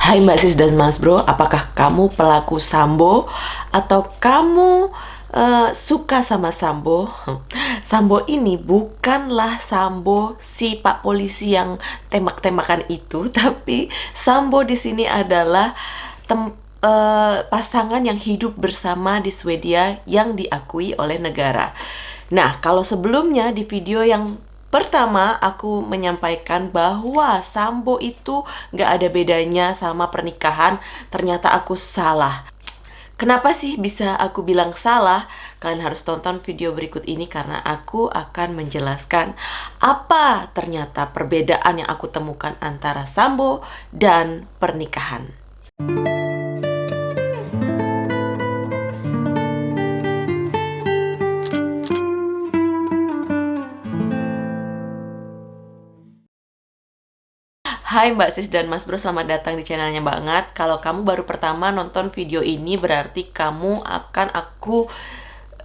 Hai Mbak Sis dan Mas Bro, apakah kamu pelaku sambo atau kamu uh, suka sama sambo? Sambo ini bukanlah sambo si Pak Polisi yang tembak-tembakan itu, tapi sambo di sini adalah tem uh, pasangan yang hidup bersama di Swedia yang diakui oleh negara. Nah, kalau sebelumnya di video yang Pertama, aku menyampaikan bahwa sambo itu gak ada bedanya sama pernikahan. Ternyata aku salah. Kenapa sih bisa aku bilang salah? Kalian harus tonton video berikut ini karena aku akan menjelaskan apa ternyata perbedaan yang aku temukan antara sambo dan pernikahan. Hai Mbak Sis dan Mas Bro, selamat datang di channelnya banget Kalau kamu baru pertama nonton video ini berarti kamu akan aku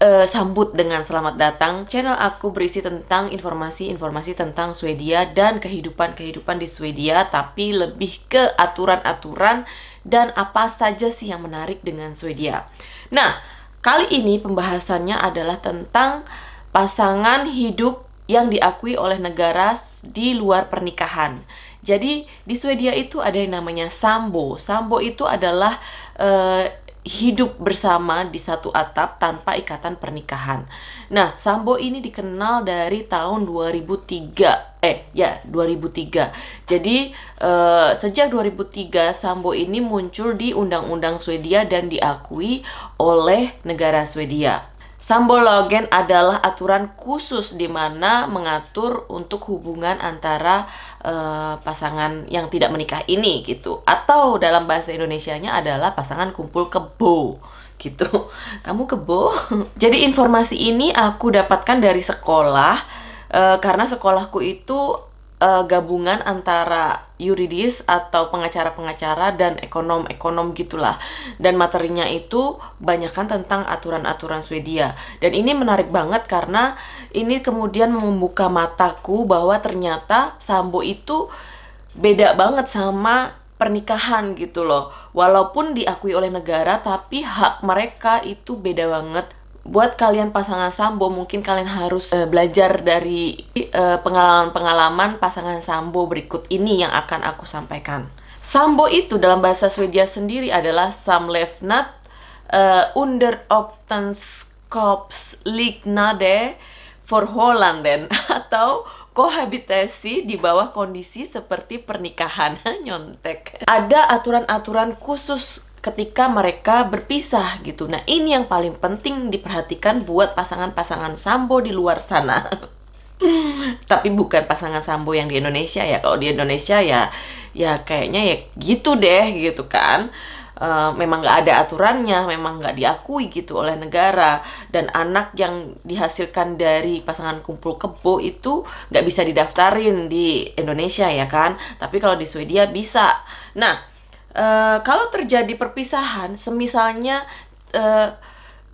uh, sambut dengan selamat datang. Channel aku berisi tentang informasi-informasi tentang Swedia dan kehidupan-kehidupan di Swedia Tapi lebih ke aturan-aturan dan apa saja sih yang menarik dengan Swedia. Nah, kali ini pembahasannya adalah tentang pasangan hidup yang diakui oleh negara di luar pernikahan jadi di Swedia itu ada yang namanya sambo. Sambo itu adalah uh, hidup bersama di satu atap tanpa ikatan pernikahan. Nah, sambo ini dikenal dari tahun 2003. Eh, ya, 2003. Jadi, uh, sejak 2003 sambo ini muncul di undang-undang Swedia dan diakui oleh negara Swedia. Sambologen adalah aturan khusus di mana mengatur untuk hubungan antara uh, pasangan yang tidak menikah ini gitu. Atau dalam bahasa Indonesianya adalah pasangan kumpul kebo gitu. Kamu kebo? Jadi informasi ini aku dapatkan dari sekolah uh, karena sekolahku itu uh, gabungan antara yuridis atau pengacara-pengacara dan ekonom-ekonom gitulah. Dan materinya itu banyakkan tentang aturan-aturan Swedia. Dan ini menarik banget karena ini kemudian membuka mataku bahwa ternyata sambo itu beda banget sama pernikahan gitu loh. Walaupun diakui oleh negara tapi hak mereka itu beda banget buat kalian pasangan sambo mungkin kalian harus uh, belajar dari eh, pengalaman-pengalaman uh, pasangan sambo berikut ini yang akan aku sampaikan. Sambo itu dalam bahasa Swedia sendiri adalah samlevnat uh, under oktenskops liknade Holanden atau kohabitasi di bawah kondisi seperti pernikahan nyontek. Ada aturan-aturan khusus ketika mereka berpisah gitu. Nah, ini yang paling penting diperhatikan buat pasangan-pasangan sambo di luar sana. Tapi bukan pasangan sambo yang di Indonesia ya. Kalau di Indonesia ya ya kayaknya ya gitu deh gitu kan. Uh, memang nggak ada aturannya, memang nggak diakui gitu oleh negara dan anak yang dihasilkan dari pasangan kumpul kebo itu nggak bisa didaftarin di Indonesia ya kan, tapi kalau di Swedia bisa. Nah, uh, kalau terjadi perpisahan, semisalnya uh,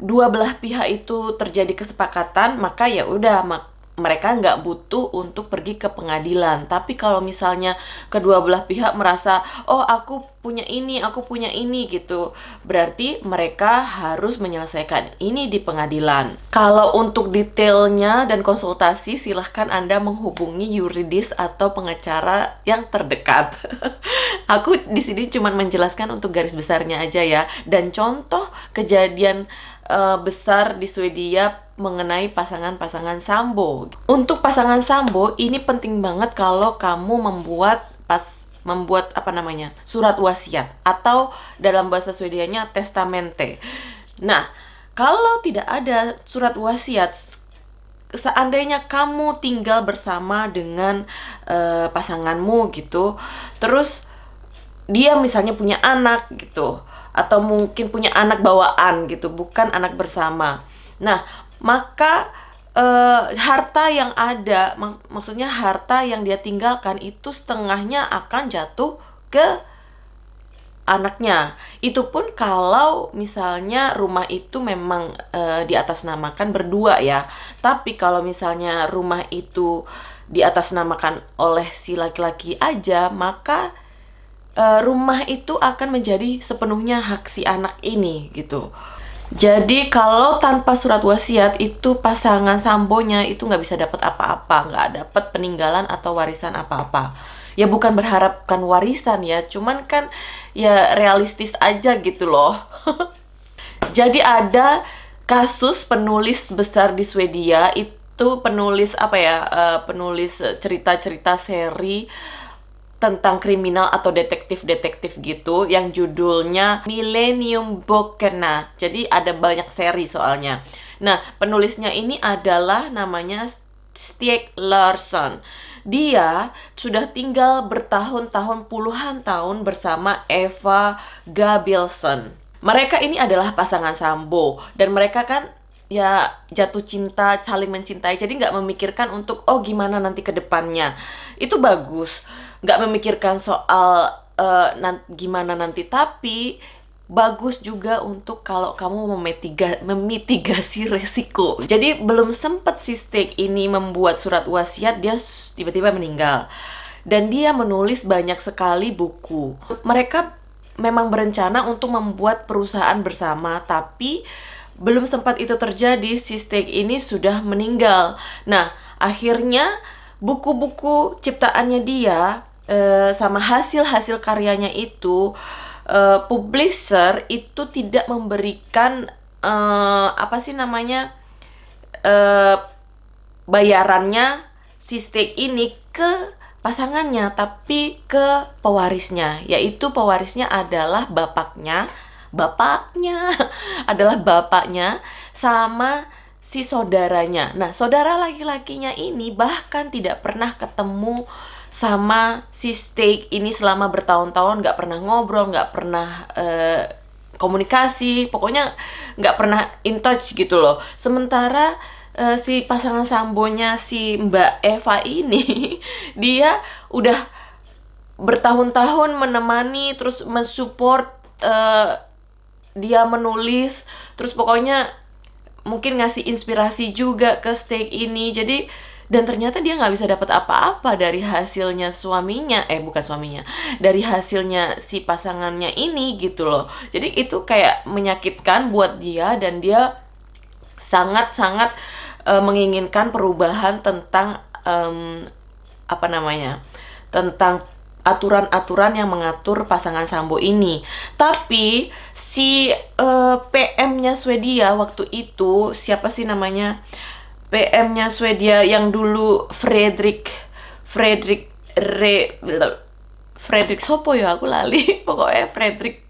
dua belah pihak itu terjadi kesepakatan, maka ya udah mak mereka nggak butuh untuk pergi ke pengadilan. Tapi kalau misalnya kedua belah pihak merasa, oh aku punya ini, aku punya ini gitu, berarti mereka harus menyelesaikan ini di pengadilan. Kalau untuk detailnya dan konsultasi, silahkan Anda menghubungi yuridis atau pengacara yang terdekat. aku di sini cuma menjelaskan untuk garis besarnya aja ya. Dan contoh kejadian uh, besar di Swedia mengenai pasangan-pasangan sambo. Untuk pasangan sambo ini penting banget kalau kamu membuat pas membuat apa namanya? surat wasiat atau dalam bahasa Swedianya testamente. Nah, kalau tidak ada surat wasiat seandainya kamu tinggal bersama dengan uh, pasanganmu gitu, terus dia misalnya punya anak gitu atau mungkin punya anak bawaan gitu, bukan anak bersama. Nah, maka uh, harta yang ada mak maksudnya harta yang dia tinggalkan itu setengahnya akan jatuh ke anaknya. Itu pun kalau misalnya rumah itu memang uh, di atas namakan berdua ya. Tapi kalau misalnya rumah itu di atas namakan oleh si laki-laki aja, maka uh, rumah itu akan menjadi sepenuhnya hak si anak ini gitu. Jadi kalau tanpa surat wasiat itu pasangan sambonya itu nggak bisa dapat apa-apa, nggak dapat peninggalan atau warisan apa-apa. Ya bukan berharapkan warisan ya, cuman kan ya realistis aja gitu loh. Jadi ada kasus penulis besar di Swedia itu penulis apa ya, uh, penulis cerita-cerita seri tentang kriminal atau detektif-detektif gitu yang judulnya Millennium Bokena. Jadi ada banyak seri soalnya. Nah, penulisnya ini adalah namanya Stieg Larsson. Dia sudah tinggal bertahun-tahun puluhan tahun bersama Eva Gabrielson. Mereka ini adalah pasangan sambo dan mereka kan ya jatuh cinta, saling mencintai. Jadi nggak memikirkan untuk oh gimana nanti ke depannya. Itu bagus nggak memikirkan soal uh, gimana nanti tapi bagus juga untuk kalau kamu memitiga, memitigasi resiko. Jadi belum sempat si Steak ini membuat surat wasiat, dia tiba-tiba meninggal. Dan dia menulis banyak sekali buku. Mereka memang berencana untuk membuat perusahaan bersama, tapi belum sempat itu terjadi, si Steak ini sudah meninggal. Nah, akhirnya buku-buku ciptaannya dia Eh, sama hasil-hasil karyanya itu uh, publisher itu tidak memberikan uh, apa sih namanya uh, bayarannya si stake ini ke pasangannya tapi ke pewarisnya yaitu pewarisnya adalah bapaknya bapaknya adalah bapaknya sama si saudaranya. Nah saudara laki-lakinya ini bahkan tidak pernah ketemu sama si steak ini selama bertahun-tahun. Nggak pernah ngobrol nggak pernah uh, komunikasi. Pokoknya nggak pernah in touch gitu loh. Sementara uh, si pasangan sambonya si Mbak Eva ini dia udah bertahun-tahun menemani terus mensupport uh, dia menulis terus pokoknya mungkin ngasih inspirasi juga ke steak ini. Jadi dan ternyata dia nggak bisa dapat apa-apa dari hasilnya suaminya eh bukan suaminya dari hasilnya si pasangannya ini gitu loh. Jadi itu kayak menyakitkan buat dia dan dia sangat-sangat uh, menginginkan perubahan tentang um, apa namanya tentang aturan-aturan yang mengatur pasangan sambo ini. Tapi si uh, PM-nya Swedia waktu itu siapa sih namanya? PM-nya Swedia yang dulu Fredrik Fredrik Re Fredrik Sopo ya aku lali pokoknya Fredrik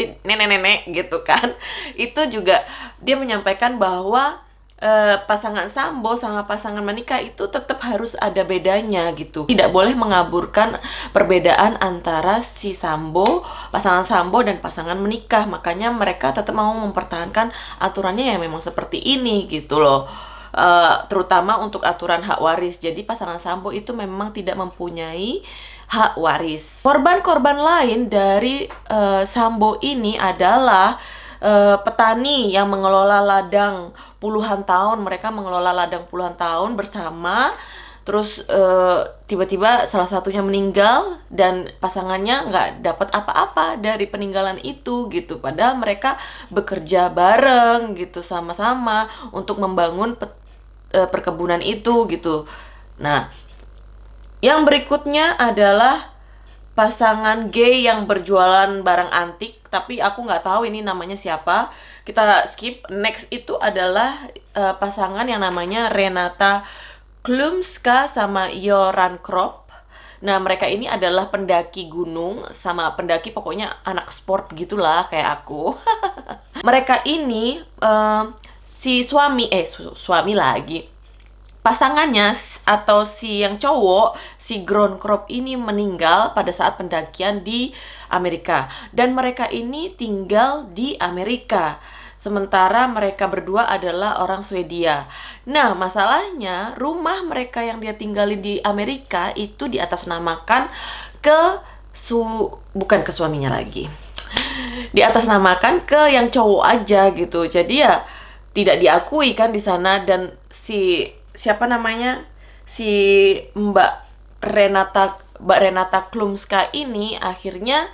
nenek-nenek gitu kan itu juga dia menyampaikan bahwa uh, pasangan sambo sama pasangan menikah itu tetap harus ada bedanya gitu tidak boleh mengaburkan perbedaan antara si sambo pasangan sambo dan pasangan menikah makanya mereka tetap mau mempertahankan aturannya yang memang seperti ini gitu loh uh, terutama untuk aturan hak waris. Jadi pasangan sambo itu memang tidak mempunyai hak waris. Korban-korban lain dari uh, sambo ini adalah uh, petani yang mengelola ladang puluhan tahun. Mereka mengelola ladang puluhan tahun bersama terus tiba-tiba uh, salah satunya meninggal dan pasangannya nggak dapat apa-apa dari peninggalan itu gitu padahal mereka bekerja bareng gitu sama-sama untuk membangun uh, perkebunan itu gitu. Nah, yang berikutnya adalah pasangan gay yang berjualan barang antik, tapi aku nggak tahu ini namanya siapa. Kita skip. Next itu adalah uh, pasangan yang namanya Renata Klumska sama Yoran Krop. Nah, mereka ini adalah pendaki gunung sama pendaki pokoknya anak sport gitulah kayak aku. mereka ini uh, si suami eh su suami lagi pasangannya atau si yang cowok si ground crop ini meninggal pada saat pendakian di Amerika dan mereka ini tinggal di Amerika sementara mereka berdua adalah orang Swedia. Nah, masalahnya rumah mereka yang dia tinggali di Amerika itu di atas namakan ke su bukan ke suaminya lagi. Di atas namakan ke yang cowok aja gitu. Jadi ya tidak diakui kan di sana dan si siapa namanya si Mbak Renata Mbak Renata Klumska ini akhirnya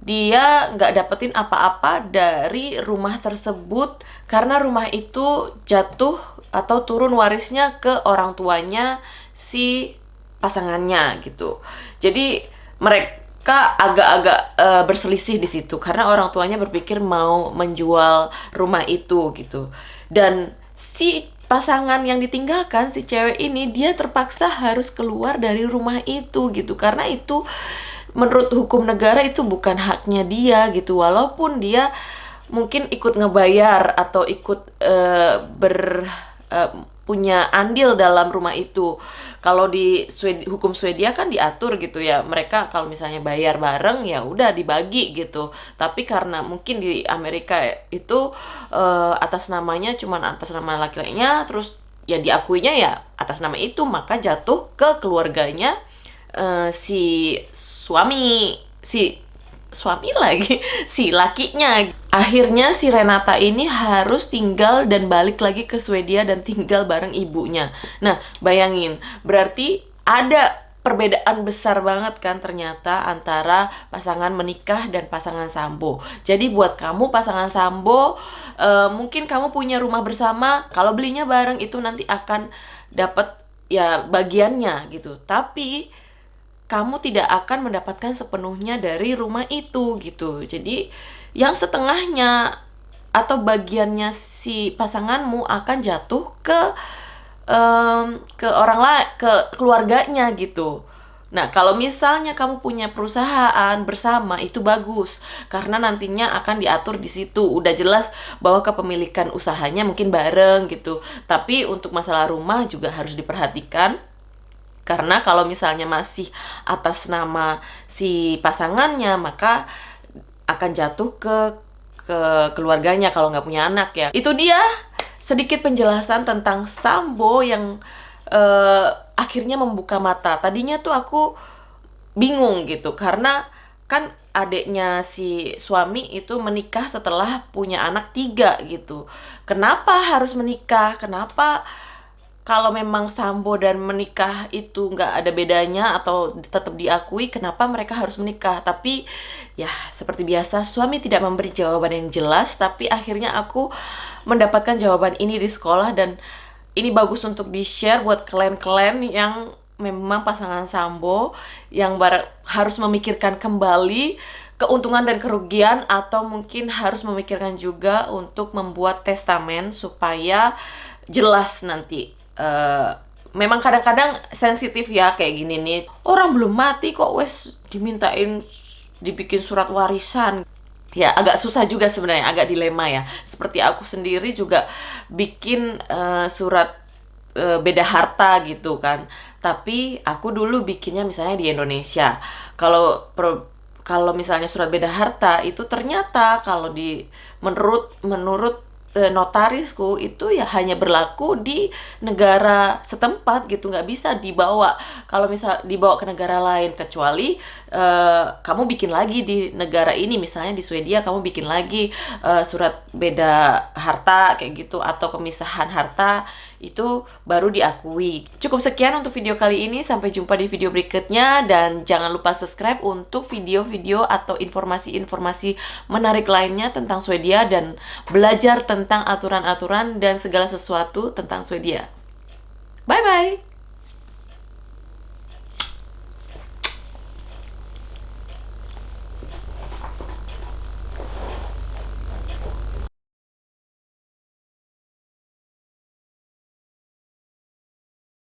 dia nggak dapetin apa-apa dari rumah tersebut karena rumah itu jatuh atau turun warisnya ke orang tuanya si pasangannya gitu. Jadi mereka agak-agak uh, berselisih di situ karena orang tuanya berpikir mau menjual rumah itu gitu. Dan si pasangan yang ditinggalkan si cewek ini dia terpaksa harus keluar dari rumah itu gitu. Karena itu menurut hukum negara itu bukan haknya dia gitu. Walaupun dia mungkin ikut ngebayar atau ikut uh, ber uh, punya andil dalam rumah itu. Kalau di Swedi, hukum Swedia kan diatur gitu ya. Mereka kalau misalnya bayar bareng ya udah dibagi gitu. Tapi karena mungkin di Amerika itu uh, atas namanya cuman atas nama laki-lakinya terus ya diakuinya ya atas nama itu maka jatuh ke keluarganya uh, si suami si suami lagi si lakinya akhirnya si Renata ini harus tinggal dan balik lagi ke Swedia dan tinggal bareng ibunya nah bayangin berarti ada perbedaan besar banget kan ternyata antara pasangan menikah dan pasangan sambo. Jadi buat kamu pasangan sambo, uh, mungkin kamu punya rumah bersama, kalau belinya bareng itu nanti akan dapat ya bagiannya gitu. Tapi kamu tidak akan mendapatkan sepenuhnya dari rumah itu gitu. Jadi yang setengahnya atau bagiannya si pasanganmu akan jatuh ke um, ke orang lain, ke keluarganya gitu. Nah, kalau misalnya kamu punya perusahaan bersama itu bagus karena nantinya akan diatur di situ. Udah jelas bahwa kepemilikan usahanya mungkin bareng gitu. Tapi untuk masalah rumah juga harus diperhatikan karena kalau misalnya masih atas nama si pasangannya, maka akan jatuh ke ke keluarganya kalau nggak punya anak ya. Itu dia sedikit penjelasan tentang Sambo yang uh, akhirnya membuka mata. Tadinya tuh aku bingung gitu karena kan adiknya si suami itu menikah setelah punya anak tiga gitu. Kenapa harus menikah? Kenapa kalau memang sambo dan menikah itu nggak ada bedanya atau tetap diakui kenapa mereka harus menikah? Tapi ya seperti biasa suami tidak memberi jawaban yang jelas tapi akhirnya aku mendapatkan jawaban ini di sekolah dan ini bagus untuk di share buat kalian-kalian yang memang pasangan sambo yang harus memikirkan kembali keuntungan dan kerugian atau mungkin harus memikirkan juga untuk membuat testamen supaya jelas nanti uh, memang kadang-kadang sensitif ya kayak gini nih. Orang belum mati kok wes dimintain dibikin surat warisan. Ya agak susah juga sebenarnya agak dilema ya. Seperti aku sendiri juga bikin uh, surat uh, beda harta gitu kan. Tapi aku dulu bikinnya misalnya di Indonesia. Kalau kalau misalnya surat beda harta itu ternyata kalau di menurut menurut notarisku itu ya hanya berlaku di negara setempat gitu nggak bisa dibawa. Kalau misal dibawa ke negara lain kecuali uh, kamu bikin lagi di negara ini misalnya di Swedia kamu bikin lagi uh, surat beda harta kayak gitu atau pemisahan harta itu baru diakui. Cukup sekian untuk video kali ini, sampai jumpa di video berikutnya dan jangan lupa subscribe untuk video-video atau informasi-informasi menarik lainnya tentang Swedia dan belajar tentang aturan-aturan dan segala sesuatu tentang Swedia. Bye bye.